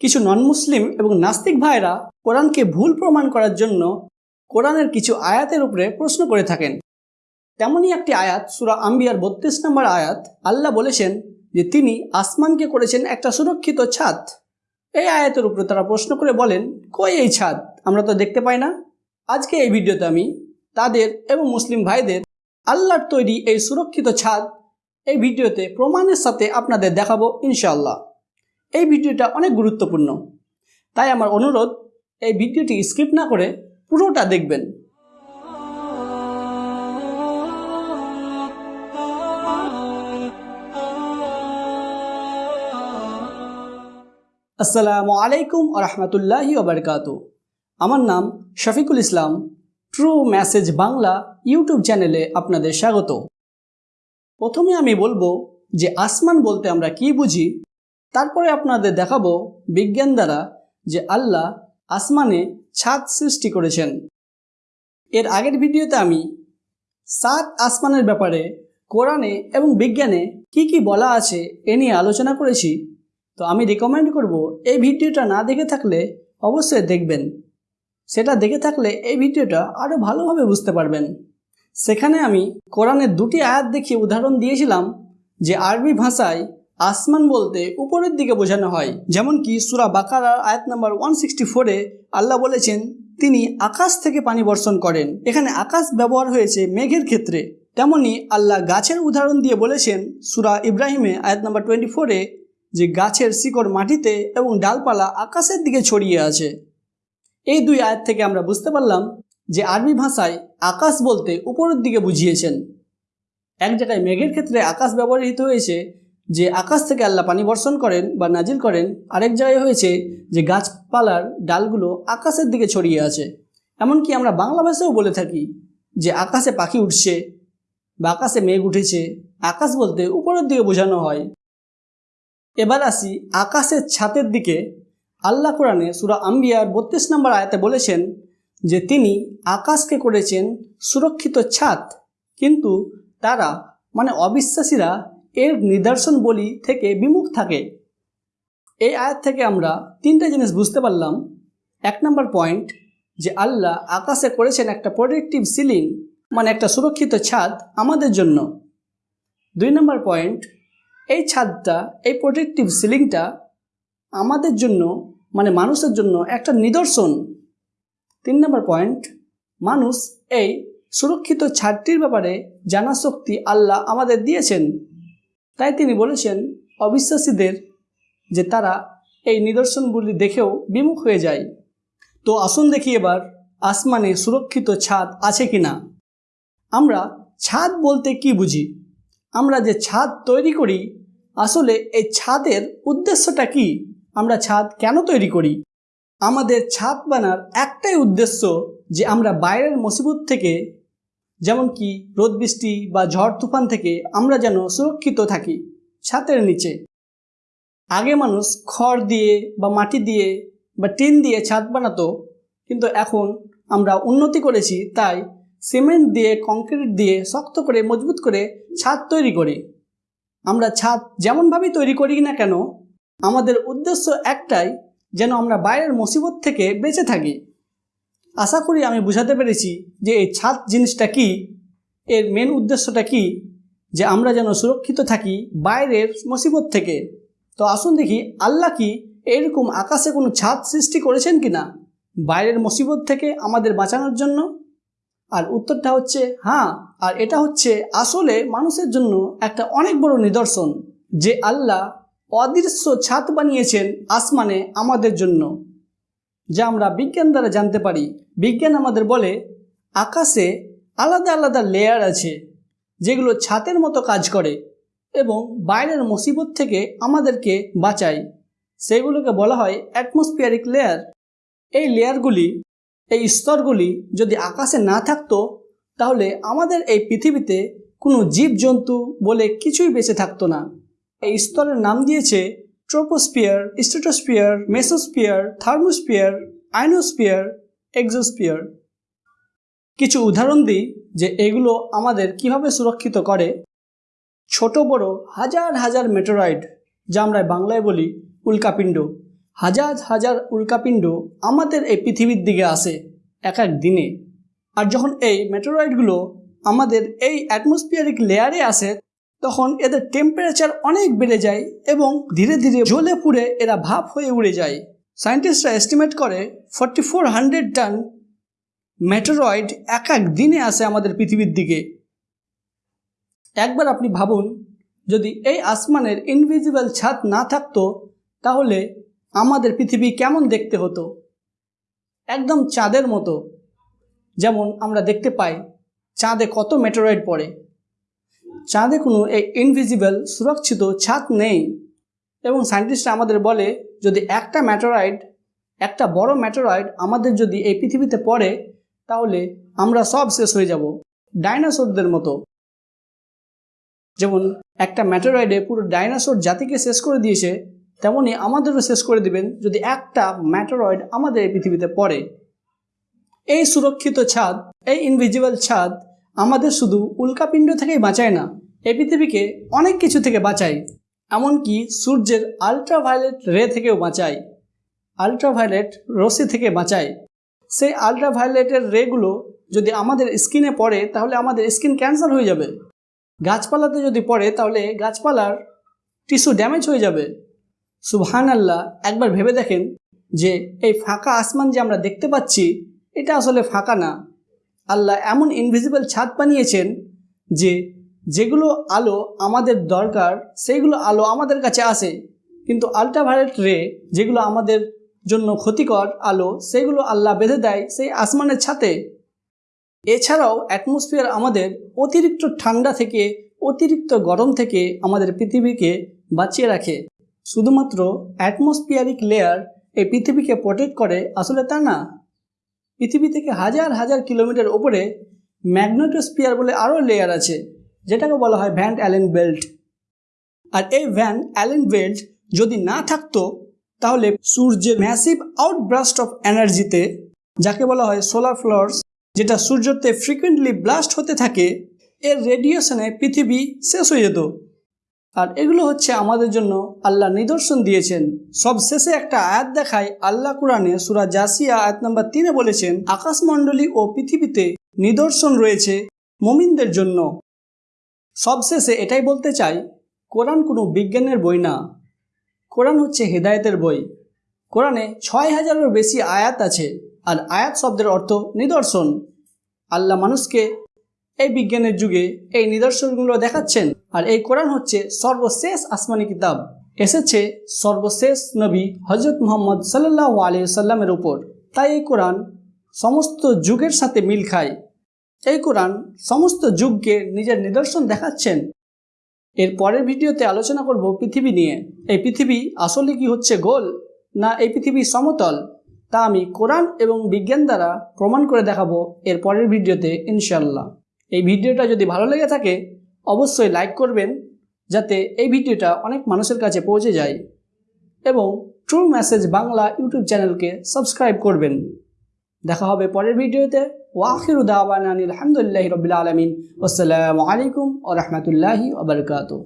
কিছু নন মুসলিম এবং নাস্তিক ভাইরা কোরআনকে ভুল প্রমাণ করার জন্য কোরআনের কিছু আয়াতের উপরে প্রশ্ন করে থাকেন। তেমনই একটি আয়াত, সুরা আম্বিয়ার বত্রিশ নম্বর আয়াত, আল্লাহ বলেছেন যে তিনি আসমানকে করেছেন একটা সুরক্ষিত ছাদ। এই আয়াতের উপরে তারা প্রশ্ন করে বলেন, কই এই ছাদ? আমরা তো দেখতে পাই না। আজকে এই ভিডিওতে আমি তাদের এবং মুসলিম ভাইদের আল্লাহর তৈরি এই সুরক্ষিত ছাদ এই ভিডিওতে প্রমাণের সাথে আপনাদের দেখাবো ইনশাআল্লাহ। এই ভিডিওটা অনেক গুরুত্বপূর্ণ। তাই আমার অনুরোধ, এই ভিডিওটি স্কিপ না করে পুরোটা দেখবেন। আসসালামু আলাইকুম রহমতুল্লাহি ওবরকাত আমার নাম Shafikul Islam. True message Bangla YouTube চ্যানেলে আপনাদের স্বাগত। প্রথমে আমি বলব যে আসমান বলতে আমরা কি বুঝি? তারপরে আপনাদের দেখাবো বিজ্ঞান দ্বারা যে আল্লাহ আসমানে ছাদ সৃষ্টি করেছেন। এর আগের ভিডিওতে আমি সাত আসমানের ব্যাপারে কোরআনে এবং বিজ্ঞানে কি কি বলা আছে এ নিয়ে আলোচনা করেছি। তো আমি রিকমেন্ড করব এই ভিডিওটা না দেখে থাকলে অবশ্যই দেখবেন। সেটা দেখে থাকলে এই ভিডিওটা আরও ভালোভাবে বুঝতে পারবেন। সেখানে আমি কোরআনের দুটি আয়াত দেখিয়ে উদাহরণ দিয়েছিলাম যে আরবি ভাষায় আসমান বলতে উপরের দিকে বোঝানো হয়। যেমন কি সুরা বাকারার আয়াত নাম্বার ওয়ান সিক্সটি ফোরে আল্লাহ বলেছেন, তিনি আকাশ থেকে পানি বর্ষণ করেন। এখানে আকাশ ব্যবহার হয়েছে মেঘের ক্ষেত্রে। তেমনি আল্লাহ গাছের উদাহরণ দিয়ে বলেছেন, সুরা ইব্রাহিমে আয়াত নাম্বার টোয়েন্টি ফোরে যে গাছের শিকড় মাটিতে এবং ডালপালা আকাশের দিকে ছড়িয়ে আছে। এই দুই আয়াত থেকে আমরা বুঝতে পারলাম যে আরবি ভাষায় আকাশ বলতে উপরের দিকে বুঝিয়েছেন। এক জায়গায় মেঘের ক্ষেত্রে আকাশ ব্যবহৃত হয়েছে যে আকাশ থেকে আল্লাহ পানি বর্ষণ করেন বা নাজিল করেন, আরেক জায়গায় হয়েছে যে গাছপালার ডালগুলো আকাশের দিকে ছড়িয়ে আছে। এমনকি আমরা বাংলা ভাষাও বলে থাকি যে আকাশে পাখি উঠছে বা আকাশে মেঘ উঠেছে, আকাশ বলতে উপরের দিকে বোঝানো হয়। এবার আসি আকাশের ছাতের দিকে। আল্লাহ কোরআনে সুরা আম্বিয়ার বত্রিশ নম্বর আয়াতে বলেছেন যে তিনি আকাশকে করেছেন সুরক্ষিত ছাদ কিন্তু তারা মানে অবিশ্বাসীরা এর নিদর্শন বলি থেকে বিমুখ থাকে। এই আয়াত থেকে আমরা তিনটা জিনিস বুঝতে পারলাম। এক নম্বর পয়েন্ট, যে আল্লাহ আকাশে করেছেন একটা প্রোটেক্টিভ সিলিং মানে একটা সুরক্ষিত ছাদ আমাদের জন্য। দুই নম্বর পয়েন্ট, এই ছাদটা, এই প্রোটেক্টিভ সিলিংটা আমাদের জন্য মানে মানুষের জন্য একটা নিদর্শন। তিন নম্বর পয়েন্ট, মানুষ এই সুরক্ষিত ছাদটির ব্যাপারে জানা শক্তি আল্লাহ আমাদের দিয়েছেন। তাই তিনি বলেছেন, অবিশ্বাসীদের যে তারা এই নিদর্শনগুলি দেখেও বিমুখ হয়ে যায়। তো আসুন দেখি এবার আসমানে সুরক্ষিত ছাদ আছে কি না আমরা ছাদ বলতে কি বুঝি? আমরা যে ছাদ তৈরি করি, আসলে এই ছাদের উদ্দেশ্যটা কি? আমরা ছাদ কেন তৈরি করি? আমাদের ছাদ বানার একটাই উদ্দেশ্য যে আমরা বাইরের মুসিবত থেকে যেমন কি রোদ, বৃষ্টি বা ঝড়, তুফান থেকে আমরা যেন সুরক্ষিত থাকি ছাদের নিচে। আগে মানুষ খড় দিয়ে বা মাটি দিয়ে বা টিন দিয়ে ছাদ বানাতো, কিন্তু এখন আমরা উন্নতি করেছি তাই সিমেন্ট দিয়ে, কংক্রিট দিয়ে শক্ত করে, মজবুত করে ছাদ তৈরি করি। আমরা ছাদ যেমনভাবেই তৈরি করি না কেন, আমাদের উদ্দেশ্য একটাই, যেন আমরা বাইরের মুসিবত থেকে বেঁচে থাকি। আশা করি আমি বুঝাতে পেরেছি যে এই ছাদ জিনিসটা কি, এর মেন উদ্দেশ্যটা কি, যে আমরা যেন সুরক্ষিত থাকি বাইরের মুসিবত থেকে। তো আসুন দেখি, আল্লাহ কি এরকম আকাশে কোনো ছাদ সৃষ্টি করেছেন কি না বাইরের মুসিবত থেকে আমাদের বাঁচানোর জন্য? আর উত্তরটা হচ্ছে হ্যাঁ আর এটা হচ্ছে আসলে মানুষের জন্য একটা অনেক বড় নিদর্শন, যে আল্লাহ অদৃশ্য ছাদ বানিয়েছেন আসমানে আমাদের জন্য, যা আমরা বিজ্ঞান দ্বারা জানতে পারি। বিজ্ঞান আমাদের বলে, আকাশে আলাদা আলাদা লেয়ার আছে, যেগুলো ছাতের মতো কাজ করে এবং বাইরের মুসিবত থেকে আমাদেরকে বাঁচায়। সেগুলোকে বলা হয় অ্যাটমসফিয়ারিক লেয়ার এই লেয়ারগুলি এই স্তরগুলি যদি আকাশে না থাকতো, তাহলে আমাদের এই পৃথিবীতে কোনো জীবজন্তু বলে কিছুই বেঁচে থাকতো না। এই স্তরের নাম দিয়েছে troposphere stratosphere mesosphere thermosphere ionosphere exosphere কিছু উদাহরণ দিই যে এগুলো আমাদের কীভাবে সুরক্ষিত করে। ছোট, বড়, হাজার হাজার মেটোরয়েড যা আমরা বাংলায় বলি উল্কাপিণ্ড। হাজার হাজার উল্কাপিণ্ড আমাদের এই পৃথিবীর দিকে আসে এক এক দিনে। আর যখন এই মেটেরয়েডগুলো আমাদের এই অ্যাটমসফিয়ারিক লেয়ারে আসে, তখন এদের টেম্পারেচার অনেক বেড়ে যায় এবং ধীরে ধীরে জ্বলে পুড়ে এরা ভাপ হয়ে উড়ে যায়। সায়েন্টিস্টরা এস্টিমেট করে forty four hundred ton meteoroid এক এক দিনে আসে আমাদের পৃথিবীর দিকে। একবার আপনি ভাবুন, যদি এই আসমানের ইনভিজিবল ছাদ না থাকতো, তাহলে আমাদের পৃথিবী কেমন দেখতে হতো? একদম চাঁদের মতো। যেমন আমরা দেখতে পাই, চাঁদে কত মেটেরয়েড পড়ে। চাঁদে কোনো এই ইনভিজিবল সুরক্ষিত ছাদ নেই। এবং সায়েন্টিস্টরা আমাদের বলে যদি একটা ম্যাটেরয়েড একটা বড় ম্যাটেরয়েড আমাদের যদি এই পৃথিবীতে পড়ে, তাহলে আমরা সব শেষ হয়ে যাব। ডাইনোসরদের মতো। যেমন একটা ম্যাটেরয়েডে পুরো ডাইনোসর জাতিকে শেষ করে দিয়েছে তেমনই আমাদেরও শেষ করে দিবেন যদি একটা ম্যাটেরয়েড আমাদের এই পৃথিবীতে পড়ে। এই সুরক্ষিত ছাদ, এই ইনভিজিবল ছাদ আমাদের শুধু উল্কাপিণ্ড থেকেই বাঁচায় না, এই পৃথিবীকে অনেক কিছু থেকে বাঁচায়। এমনকি সূর্যের আলট্রাভায়োলেট রে থেকেও বাঁচায় আলট্রাভায়োলেট রশ্মি থেকে বাঁচায়। সেই আলট্রাভায়োলেটের রেগুলো যদি আমাদের স্কিনে পড়ে, তাহলে আমাদের স্কিন ক্যান্সার হয়ে যাবে। গাছপালাতে যদি পড়ে, তাহলে গাছপালার টিস্যু ড্যামেজ হয়ে যাবে। সুবহান আল্লাহ একবার ভেবে দেখেন যে এই ফাঁকা আসমান যে আমরা দেখতে পাচ্ছি, এটা আসলে ফাঁকা না। আল্লাহ এমন ইনভিজিবল ছাদ বানিয়েছেন যে যেগুলো আলো আমাদের দরকার, সেইগুলো আলো আমাদের কাছে আসে। কিন্তু আলট্রাভায়োলেট রে যেগুলো আমাদের জন্য ক্ষতিকর আলো সেগুলো আল্লাহ বেঁধে দেয় সেই আসমানের ছাতে। এছাড়াও অ্যাটমসফিয়ার আমাদের অতিরিক্ত ঠান্ডা থেকে, অতিরিক্ত গরম থেকে আমাদের পৃথিবীকে বাঁচিয়ে রাখে। শুধুমাত্র অ্যাটমসফিয়ারিক লেয়ার এই পৃথিবীকে প্রোটেক্ট করে আসলে তা না। পৃথিবী থেকে হাজার হাজার কিলোমিটার ওপরে ম্যাগনেটোস্পিয়ার বলে আরও লেয়ার আছে। যেটাকে বলা হয় ভ্যান অ্যালেন বেল্ট। আর এই ভ্যান অ্যালেন বেল্ট যদি না থাকতো, তাহলে সূর্যের ম্যাসিভ আউটব্রাস্ট অফ এনার্জিতে যাকে বলা হয় সোলার ফ্লোর্স যেটা সূর্যতে ফ্রিকুয়েন্টলি ব্লাস্ট হতে থাকে, এর রেডিয়েশনে পৃথিবী শেষ হয়ে যেত। আর এগুলো হচ্ছে আমাদের জন্য আল্লাহ নিদর্শন দিয়েছেন। সব শেষে একটা আয়াত দেখায়, আল্লাহ কোরআনে সুরা জাসিয়া আয়াত নাম্বার তিনে বলেছেন, আকাশমণ্ডলী ও পৃথিবীতে নিদর্শন রয়েছে মমিনদের জন্য। সবশেষে এটাই বলতে চাই, কোরআন কোনো বিজ্ঞানের বই না। কোরআন হচ্ছে হেদায়েতের বই। কোরআনে ছয় হাজারেরও বেশি আয়াত আছে, আর আয়াত শব্দের অর্থ নিদর্শন। আল্লাহ মানুষকে এই বিজ্ঞানের যুগে এই নিদর্শনগুলো দেখাচ্ছেন, আর এই কোরআন হচ্ছে সর্বশেষ আসমানি কিতাব। এসেছে সর্বশেষ নবী হজরত মোহাম্মদ সাল্লাহ আলি সাল্লামের উপর। তাই এই কোরআন সমস্ত যুগের সাথে মিল খায়। এই কোরআন সমস্ত যুগকে নিজের নিদর্শন দেখাচ্ছেন। এর পরের ভিডিওতে আলোচনা করব পৃথিবী নিয়ে। এই পৃথিবী আসলে কি হচ্ছে গোল, না এই পৃথিবী সমতল? তা আমি কোরআন এবং বিজ্ঞান দ্বারা প্রমাণ করে দেখাবো এর পরের ভিডিওতে ইনশাল্লাহ এই ভিডিওটা যদি ভালো লেগে থাকে, অবশ্যই লাইক করবেন, যাতে এই ভিডিওটা অনেক মানুষের কাছে পৌঁছে যায়। এবং ট্রু মেসেজ বাংলা ইউটিউব চ্যানেলকে সাবস্ক্রাইব করবেন। দেখা হবে পরের ভিডিওতে। ওয়াখির দাওয়ান আলহামদুলিল্লাহ রবিল আলমিন আসসালামু আলাইকুম ও রহমতুল্লাহি ওবরকাতু